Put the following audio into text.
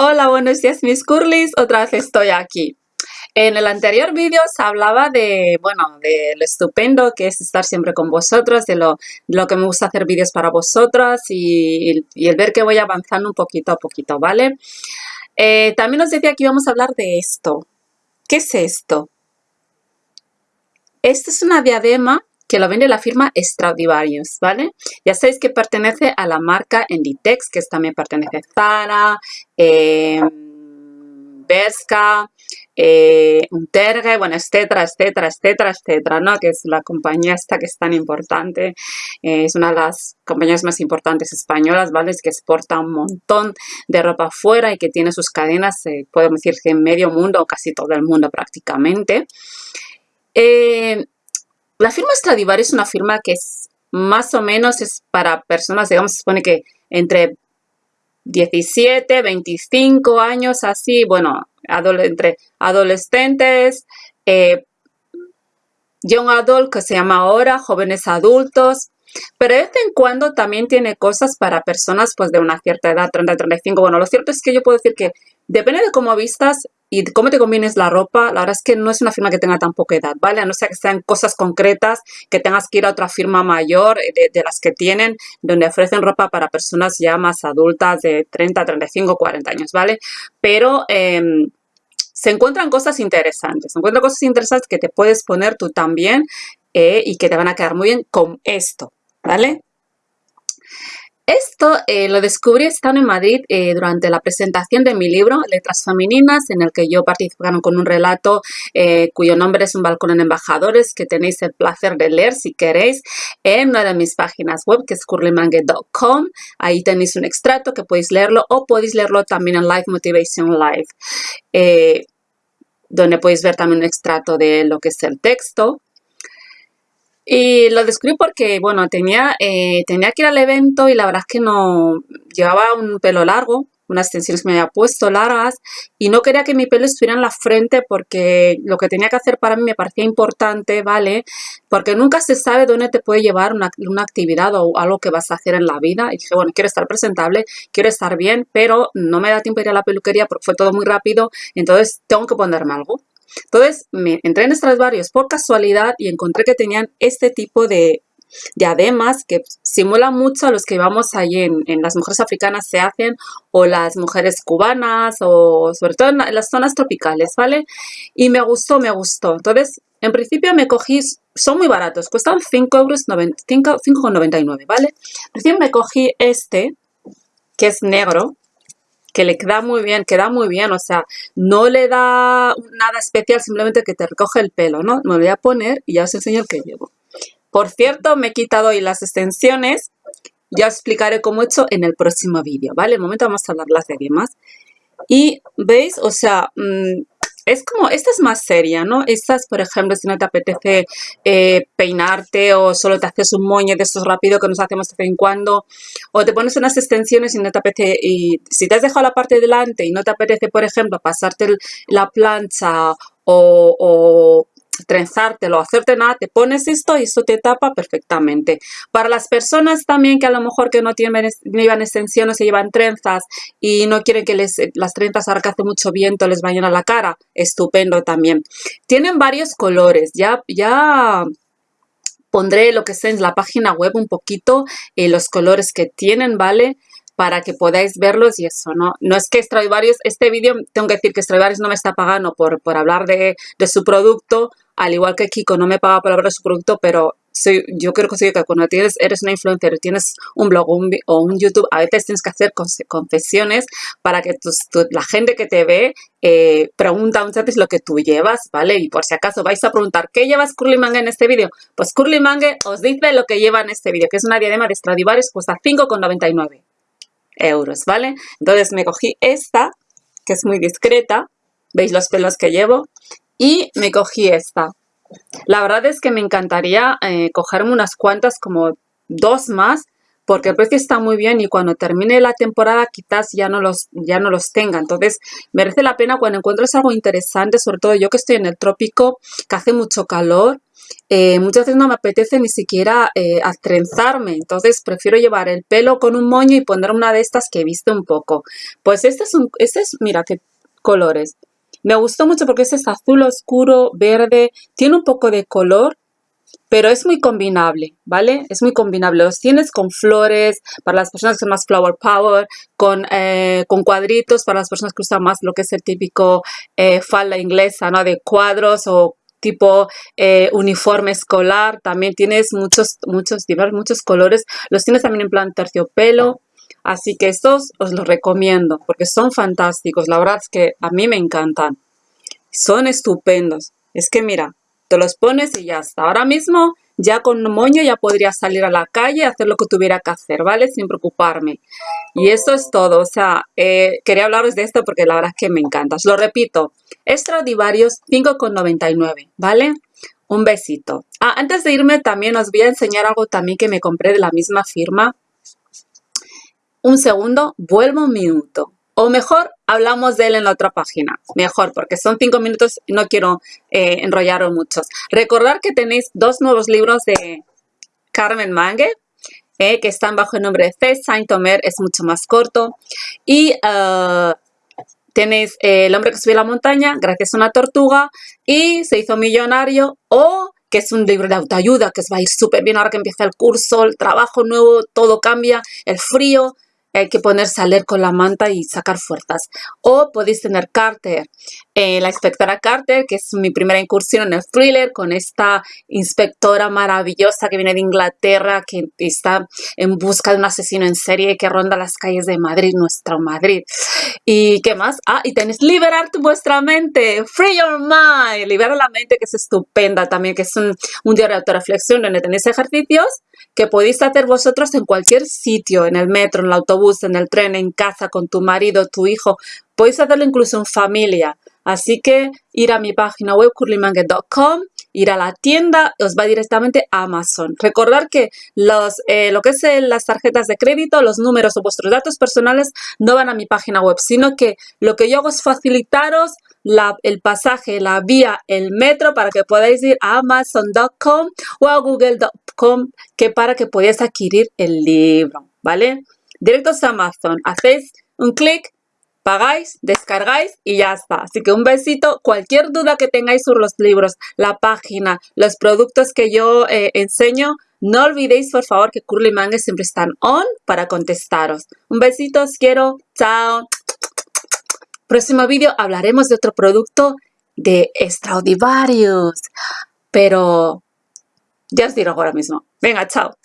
Hola, buenos días mis curlis, otra vez estoy aquí. En el anterior vídeo se hablaba de, bueno, de lo estupendo que es estar siempre con vosotros, de lo, lo que me gusta hacer vídeos para vosotras y, el ver que voy avanzando un poquito a poquito, ¿vale? Eh, también os decía que íbamos a hablar de esto. ¿Qué es esto? Esto es una diadema que lo vende la firma Stradivarius, ¿vale? Ya sabéis que pertenece a la marca Inditex, que también pertenece a Zara, eh, Berska, eh, Unterge, bueno, etcétera, etcétera, etcétera, etcétera, ¿no? Que es la compañía esta que es tan importante, eh, es una de las compañías más importantes españolas, ¿vale? Es que exporta un montón de ropa afuera y que tiene sus cadenas, eh, podemos decir que en medio mundo, o casi todo el mundo prácticamente. La firma Stradivarius es una firma que es más o menos es para personas, digamos, se supone que entre 17, 25 años, así, bueno, entre adolescentes, eh, young adult, que se llama ahora, jóvenes adultos, pero de vez en cuando también tiene cosas para personas pues de una cierta edad, 30, 35. Bueno, lo cierto es que yo puedo decir que depende de cómo vistas y cómo te combines la ropa, la verdad es que no es una firma que tenga tan poca edad, ¿vale? A no ser que sean cosas concretas, que tengas que ir a otra firma mayor eh, de, las que tienen, donde ofrecen ropa para personas ya más adultas de 30, 35, 40 años, ¿vale? Pero em, se encuentran cosas interesantes, se encuentran cosas interesantes que te puedes poner tú también eh, y que te van a quedar muy bien con esto, ¿vale? Esto eh, lo descubrí estando en Madrid eh, durante la presentación de mi libro Letras Femeninas, en el que yo participaron con un relato eh, cuyo nombre es Un balcón en embajadores, que tenéis el placer de leer si queréis en una de mis páginas web, que es curlymangue.com. Ahí tenéis un extracto que podéis leerlo o podéis leerlo también en Live Motivation Live, donde podéis ver también un extracto de lo que es el texto. Y lo descubrí porque, bueno, tenía, eh, tenía que ir al evento y la verdad es que no llevaba un pelo largo, unas extensiones que me había puesto largas y no quería que mi pelo estuviera en la frente porque lo que tenía que hacer para mí me parecía importante, ¿vale? Porque nunca se sabe dónde te puede llevar una, una actividad o algo que vas a hacer en la vida. Y dije, bueno, quiero estar presentable, quiero estar bien, pero no me da tiempo ir a la peluquería porque fue todo muy rápido, entonces tengo que ponerme algo. Entonces me entré en Stradivarius por casualidad y encontré que tenían este tipo de diademas que simulan mucho a los que vamos ahí en, las mujeres africanas se hacen o las mujeres cubanas o sobre todo en, las zonas tropicales, ¿vale? Y me gustó, me gustó. Entonces, en principio me cogí, son muy baratos, cuestan 5 euros, 5,99, ¿vale? Recién me cogí este, que es negro, que le queda muy bien, queda muy bien, o sea, no le da nada especial, simplemente que te recoge el pelo, ¿no? Me lo voy a poner y ya os enseño el que llevo. Por cierto, me he quitado hoy las extensiones, ya os explicaré cómo he hecho en el próximo vídeo, ¿vale? En momento vamos a hablar las de. Y, ¿veis? O sea, mm, es como, esta es más seria, ¿no? Estas, por ejemplo, si no te apetece eh, peinarte o solo te haces un moño de estos rápido que nos hacemos de vez en cuando, o te pones unas extensiones y no te apetece, y si te has dejado la parte de delante y no te apetece, por ejemplo, pasarte la plancha o trenzártelo, hacerte nada, te pones esto y esto te tapa perfectamente. Para las personas también que a lo mejor que no tienen llevan extensiones, se llevan trenzas y no quieren que les, las trenzas ahora que hace mucho viento les vayan a la cara, estupendo también. Tienen varios colores, ya, ya pondré lo que sea en la página web un poquito eh, los colores que tienen, ¿vale? Para que podáis verlos y eso, ¿no? No es que Stradivarius, este vídeo, tengo que decir que Stradivarius no me está pagando por, por hablar de, de su producto, al igual que Kiko no me paga por hablar de su producto, pero soy, yo quiero conseguir que cuando tienes, eres una influencer tienes un blog o un YouTube, a veces tienes que hacer confesiones para que la gente que te ve eh, pregunta muchas veces lo que tú llevas, ¿vale? Y por si acaso vais a preguntar, ¿qué llevas Curly Mangue en este vídeo? Pues Curly Mangue os dice lo que lleva en este vídeo, que es una diadema de Stradivarius, cuesta 5,99 euros, ¿vale? Entonces me cogí esta, que es muy discreta, veis los pelos que llevo, y me cogí esta. La verdad es que me encantaría eh, cogerme unas cuantas, como dos más, porque el precio está muy bien y cuando termine la temporada quizás ya no los, ya no los tenga. Entonces merece la pena cuando encuentres algo interesante, sobre todo yo que estoy en el trópico, que hace mucho calor eh, muchas veces no me apetece ni siquiera eh, entonces prefiero llevar el pelo con un moño y poner una de estas que he visto un poco. Pues este es un, este es, mira qué colores. Me gustó mucho porque este es azul oscuro, verde, tiene un poco de color, pero es muy combinable, ¿vale? Es muy combinable. Los tienes con flores, para las personas que son más flower power, con, eh, con cuadritos, para las personas que usan más lo que es el típico eh, falda inglesa, ¿no? De cuadros o tipo eh, uniforme escolar. También tienes muchos, muchos, muchos colores. Los tienes también en plan terciopelo. Así que estos os los recomiendo porque son fantásticos. La verdad es que a mí me encantan. Son estupendos. Es que mira, te los pones y ya está. Ahora mismo ya con moño ya podría salir a la calle hacer lo que tuviera que hacer, ¿vale? Sin preocuparme. Y eso es todo. O sea, eh, quería hablaros de esto porque la verdad es que me encanta. Os lo repito. Extraordinarios 5,99, ¿vale? Un besito. Ah, antes de irme también os voy a enseñar algo también que me compré de la misma firma. Un segundo, vuelvo un minuto. O mejor, hablamos de él en la otra página. Mejor, porque son cinco minutos y no quiero eh, enrollaros muchos. Recordar que tenéis dos nuevos libros de Carmen Mangue, eh, que están bajo el nombre de C. Saint-Omer, es mucho más corto. Y uh, tenéis eh, El hombre que subió la montaña, gracias a una tortuga, y se hizo millonario, o que es un libro de autoayuda, que os va a ir súper bien ahora que empieza el curso, el trabajo nuevo, todo cambia, el frío, hay que ponerse a con la manta y sacar fuerzas. O podéis tener Carter, eh, la inspectora Carter, que es mi primera incursión en el thriller, con esta inspectora maravillosa que viene de Inglaterra, que está en busca de un asesino en serie que ronda las calles de Madrid, nuestro Madrid. ¿Y qué más? Ah, y tenéis Liberar vuestra mente, Free Your Mind, Libera la mente, que es estupenda también, que es un, un diario de autorreflexión donde tenéis ejercicios que podéis hacer vosotros en cualquier sitio, en el metro, en el autobús, en el tren, en casa, con tu marido, tu hijo. Podéis hacerlo incluso en familia. Así que ir a mi página web curlymangue.com, ir a la tienda, os va directamente a Amazon. Recordar que los, eh, lo que es eh, las tarjetas de crédito, los números o vuestros datos personales no van a mi página web, sino que lo que yo hago es facilitaros el pasaje, la vía, el metro para que podáis ir a amazon.com o a google.com que para que podáis adquirir el libro, ¿vale? Directos a Amazon, hacéis un clic, pagáis, descargáis y ya está. Así que un besito. Cualquier duda que tengáis sobre los libros, la página, los productos que yo eh, enseño, no olvidéis por favor que Curly Mangue siempre están on para contestaros. Un besito, os quiero. Chao. Próximo vídeo hablaremos de otro producto de Extraordinarios. Pero ya os digo ahora mismo. Venga, chao.